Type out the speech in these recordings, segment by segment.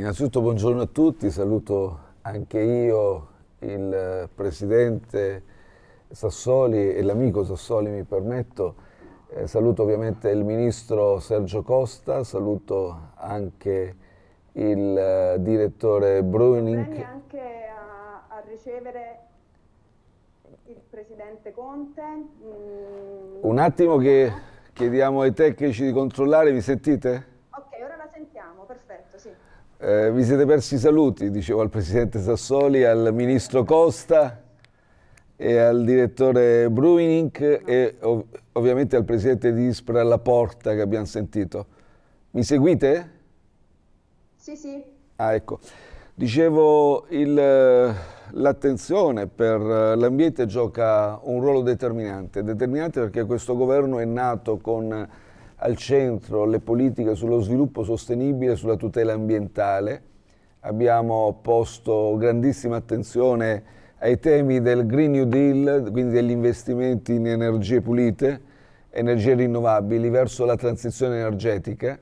Innanzitutto buongiorno a tutti, saluto anche io il Presidente Sassoli e l'amico Sassoli mi permetto, eh, saluto ovviamente il Ministro Sergio Costa, saluto anche il uh, Direttore Bruning. anche a, a, ricevere il Presidente Conte. Mm. Un attimo che chiediamo ai tecnici di controllare, mi sentite? Eh, vi siete persi i saluti, dicevo al Presidente Sassoli, al Ministro Costa e al Direttore Bruining e ov ovviamente al Presidente di Ispra alla Porta che abbiamo sentito. Mi seguite? Sì, sì. Ah, ecco. Dicevo, l'attenzione per l'ambiente gioca un ruolo determinante, determinante perché questo governo è nato con al centro le politiche sullo sviluppo sostenibile e sulla tutela ambientale. Abbiamo posto grandissima attenzione ai temi del Green New Deal, quindi degli investimenti in energie pulite, energie rinnovabili, verso la transizione energetica.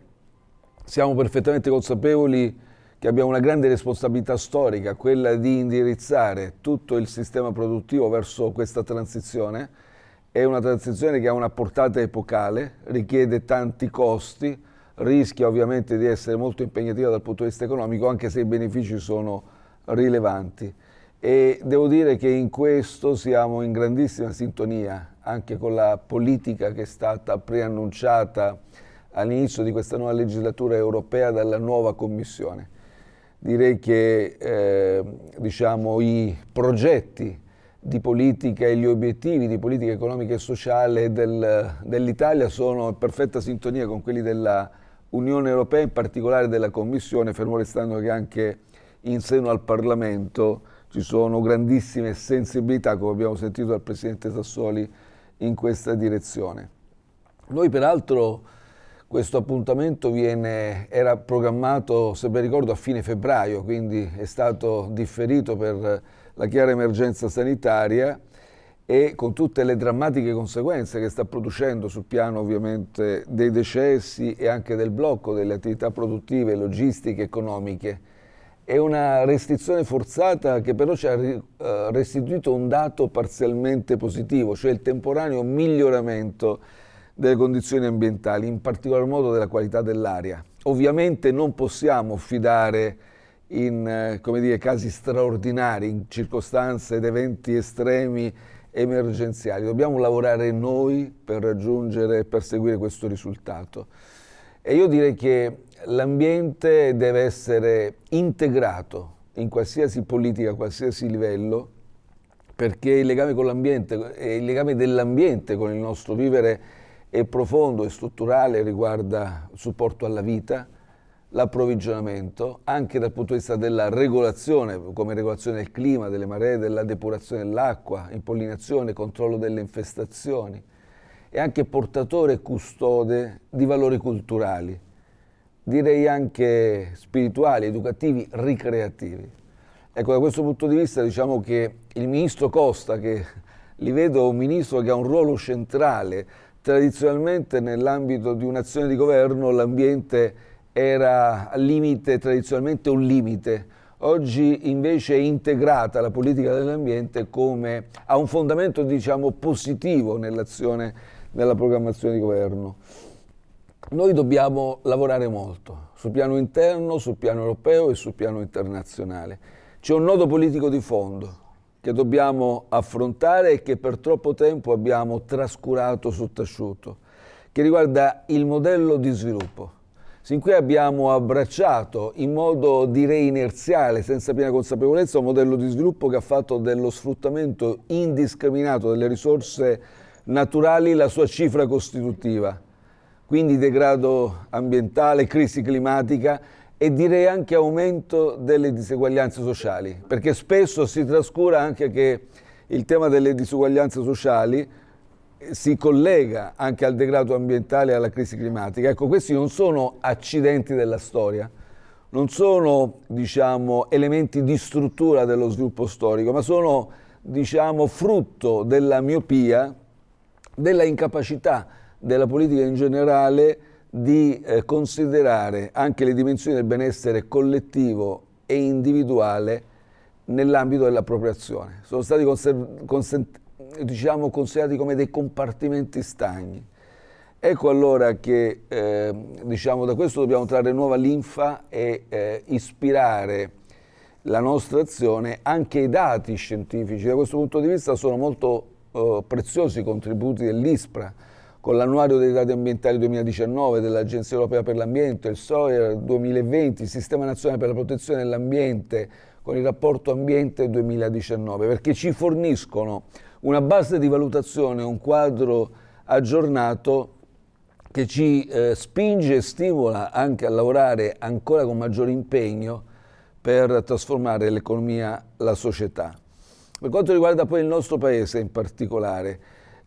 Siamo perfettamente consapevoli che abbiamo una grande responsabilità storica, quella di indirizzare tutto il sistema produttivo verso questa transizione, è una transizione che ha una portata epocale, richiede tanti costi, rischia ovviamente di essere molto impegnativa dal punto di vista economico, anche se i benefici sono rilevanti. E devo dire che in questo siamo in grandissima sintonia anche con la politica che è stata preannunciata all'inizio di questa nuova legislatura europea dalla nuova Commissione. Direi che eh, diciamo, i progetti di politica e gli obiettivi di politica economica e sociale del, dell'Italia sono in perfetta sintonia con quelli della Unione Europea, in particolare della Commissione, fermo restando che anche in seno al Parlamento ci sono grandissime sensibilità, come abbiamo sentito dal Presidente Sassoli, in questa direzione. Noi peraltro questo appuntamento viene, era programmato, se ben ricordo, a fine febbraio, quindi è stato differito per la chiara emergenza sanitaria e con tutte le drammatiche conseguenze che sta producendo sul piano ovviamente dei decessi e anche del blocco delle attività produttive, logistiche, economiche. È una restrizione forzata che però ci ha eh, restituito un dato parzialmente positivo, cioè il temporaneo miglioramento delle condizioni ambientali, in particolar modo della qualità dell'aria. Ovviamente non possiamo fidare in eh, dire, casi straordinari, in circostanze ed eventi estremi emergenziali. Dobbiamo lavorare noi per raggiungere e perseguire questo risultato. E io direi che l'ambiente deve essere integrato in qualsiasi politica, a qualsiasi livello, perché il legame con l'ambiente, il legame dell'ambiente con il nostro vivere è profondo e strutturale, riguarda il supporto alla vita, l'approvvigionamento anche dal punto di vista della regolazione, come regolazione del clima, delle maree, della depurazione dell'acqua, impollinazione, controllo delle infestazioni e anche portatore e custode di valori culturali, direi anche spirituali, educativi, ricreativi. Ecco, da questo punto di vista diciamo che il ministro Costa, che li vedo un ministro che ha un ruolo centrale, tradizionalmente nell'ambito di un'azione di governo l'ambiente era al limite, tradizionalmente un limite, oggi invece è integrata la politica dell'ambiente come ha un fondamento diciamo, positivo nell'azione, nella programmazione di governo. Noi dobbiamo lavorare molto sul piano interno, sul piano europeo e sul piano internazionale. C'è un nodo politico di fondo che dobbiamo affrontare e che per troppo tempo abbiamo trascurato, sottaciuto, che riguarda il modello di sviluppo Sin qui abbiamo abbracciato in modo direi inerziale, senza piena consapevolezza, un modello di sviluppo che ha fatto dello sfruttamento indiscriminato delle risorse naturali la sua cifra costitutiva. Quindi degrado ambientale, crisi climatica e direi anche aumento delle diseguaglianze sociali, perché spesso si trascura anche che il tema delle disuguaglianze sociali si collega anche al degrado ambientale e alla crisi climatica. Ecco, questi non sono accidenti della storia, non sono diciamo, elementi di struttura dello sviluppo storico, ma sono diciamo, frutto della miopia, della incapacità della politica in generale di eh, considerare anche le dimensioni del benessere collettivo e individuale nell'ambito dell'appropriazione. Sono stati diciamo, considerati come dei compartimenti stagni. Ecco allora che eh, diciamo, da questo dobbiamo trarre nuova linfa e eh, ispirare la nostra azione anche ai dati scientifici. Da questo punto di vista sono molto eh, preziosi i contributi dell'ISPRA, con l'annuario dei dati ambientali 2019 dell'Agenzia Europea per l'Ambiente, il SOIR 2020, il Sistema Nazionale per la Protezione dell'Ambiente, con il rapporto Ambiente 2019, perché ci forniscono una base di valutazione, un quadro aggiornato che ci eh, spinge e stimola anche a lavorare ancora con maggiore impegno per trasformare l'economia, la società. Per quanto riguarda poi il nostro Paese in particolare,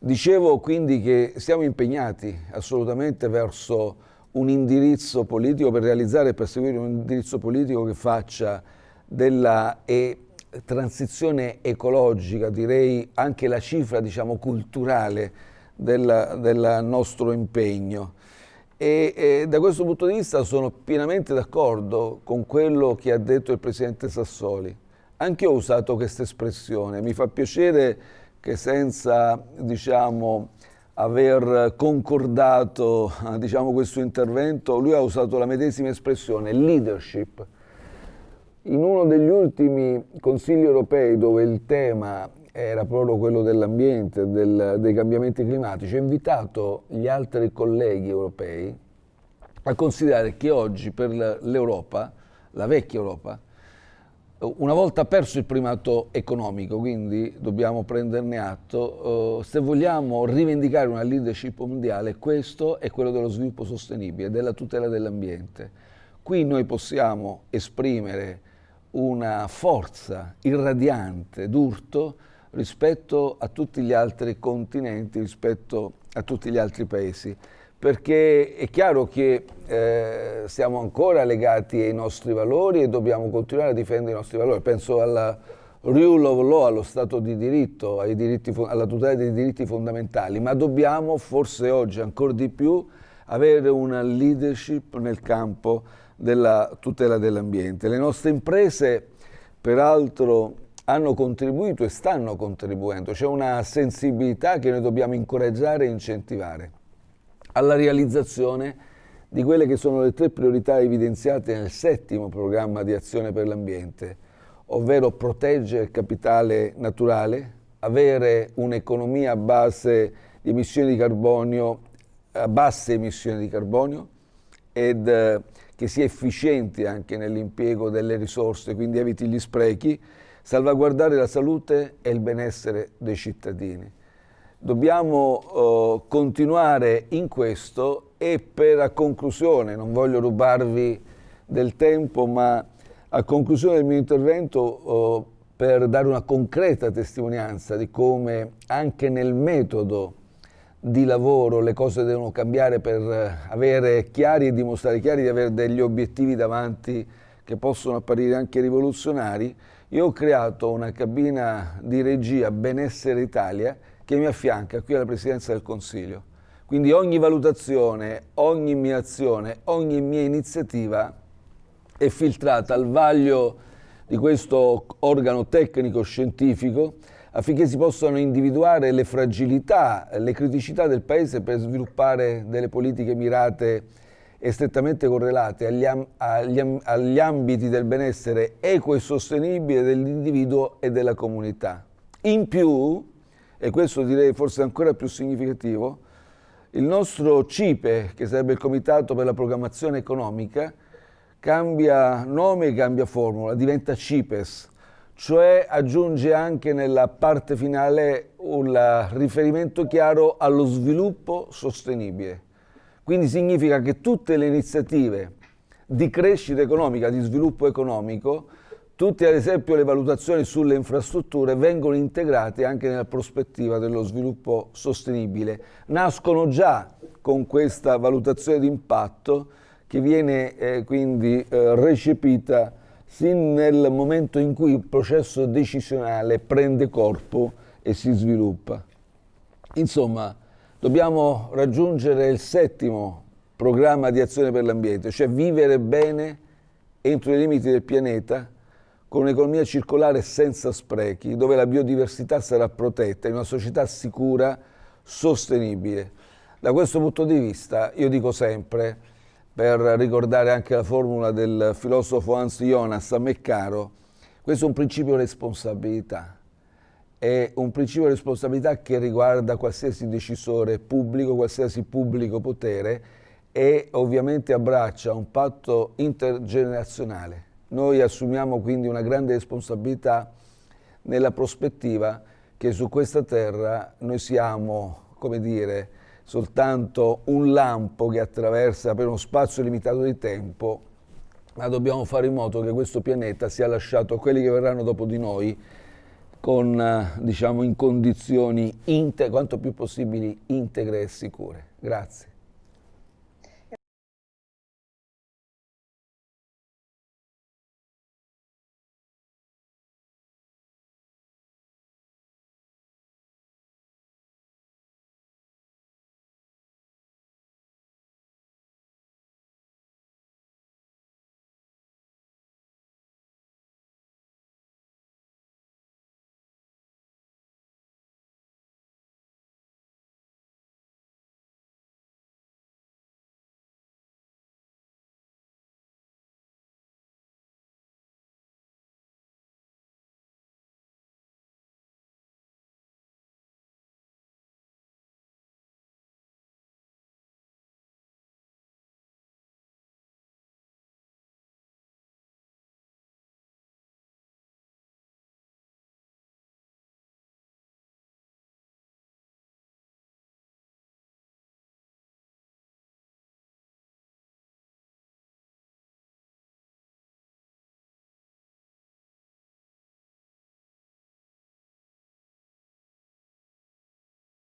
dicevo quindi che siamo impegnati assolutamente verso un indirizzo politico per realizzare e perseguire un indirizzo politico che faccia della e transizione ecologica, direi anche la cifra diciamo, culturale del nostro impegno. E, e, da questo punto di vista sono pienamente d'accordo con quello che ha detto il Presidente Sassoli. Anche io ho usato questa espressione, mi fa piacere che senza diciamo, aver concordato diciamo, questo intervento, lui ha usato la medesima espressione, leadership. In uno degli ultimi consigli europei dove il tema era proprio quello dell'ambiente, del, dei cambiamenti climatici, ha invitato gli altri colleghi europei a considerare che oggi per l'Europa, la vecchia Europa, una volta perso il primato economico, quindi dobbiamo prenderne atto, eh, se vogliamo rivendicare una leadership mondiale, questo è quello dello sviluppo sostenibile, della tutela dell'ambiente. Qui noi possiamo esprimere una forza irradiante d'urto rispetto a tutti gli altri continenti, rispetto a tutti gli altri paesi, perché è chiaro che eh, siamo ancora legati ai nostri valori e dobbiamo continuare a difendere i nostri valori. Penso alla rule of law, allo Stato di diritto, diritti, alla tutela dei diritti fondamentali, ma dobbiamo forse oggi ancora di più avere una leadership nel campo della tutela dell'ambiente. Le nostre imprese, peraltro, hanno contribuito e stanno contribuendo, c'è una sensibilità che noi dobbiamo incoraggiare e incentivare alla realizzazione di quelle che sono le tre priorità evidenziate nel settimo programma di azione per l'ambiente, ovvero proteggere il capitale naturale, avere un'economia a base di emissioni di carbonio, a basse emissioni di carbonio ed eh, che sia efficiente anche nell'impiego delle risorse, quindi eviti gli sprechi, salvaguardare la salute e il benessere dei cittadini. Dobbiamo uh, continuare in questo e per a conclusione, non voglio rubarvi del tempo, ma a conclusione del mio intervento uh, per dare una concreta testimonianza di come anche nel metodo di lavoro le cose devono cambiare per avere chiari e dimostrare chiari di avere degli obiettivi davanti che possono apparire anche rivoluzionari, io ho creato una cabina di regia Benessere Italia che mi affianca qui alla Presidenza del Consiglio. Quindi ogni valutazione, ogni mia azione, ogni mia iniziativa è filtrata al vaglio di questo organo tecnico-scientifico affinché si possano individuare le fragilità, le criticità del Paese per sviluppare delle politiche mirate e strettamente correlate agli, agli, agli ambiti del benessere equo e sostenibile dell'individuo e della comunità. In più, e questo direi forse ancora più significativo, il nostro CIPE, che sarebbe il Comitato per la Programmazione Economica, cambia nome e cambia formula, diventa CIPES, cioè aggiunge anche nella parte finale un riferimento chiaro allo sviluppo sostenibile. Quindi significa che tutte le iniziative di crescita economica, di sviluppo economico, tutte ad esempio le valutazioni sulle infrastrutture vengono integrate anche nella prospettiva dello sviluppo sostenibile. Nascono già con questa valutazione di impatto che viene eh, quindi eh, recepita sin nel momento in cui il processo decisionale prende corpo e si sviluppa. Insomma, Dobbiamo raggiungere il settimo programma di azione per l'ambiente, cioè vivere bene entro i limiti del pianeta con un'economia circolare senza sprechi, dove la biodiversità sarà protetta, in una società sicura, sostenibile. Da questo punto di vista, io dico sempre, per ricordare anche la formula del filosofo Hans Jonas, a me caro, questo è un principio di responsabilità, è un principio di responsabilità che riguarda qualsiasi decisore pubblico, qualsiasi pubblico potere e ovviamente abbraccia un patto intergenerazionale. Noi assumiamo quindi una grande responsabilità nella prospettiva che su questa terra noi siamo, come dire, soltanto un lampo che attraversa per uno spazio limitato di tempo ma dobbiamo fare in modo che questo pianeta sia lasciato a quelli che verranno dopo di noi con, diciamo, in condizioni quanto più possibili integre e sicure. Grazie.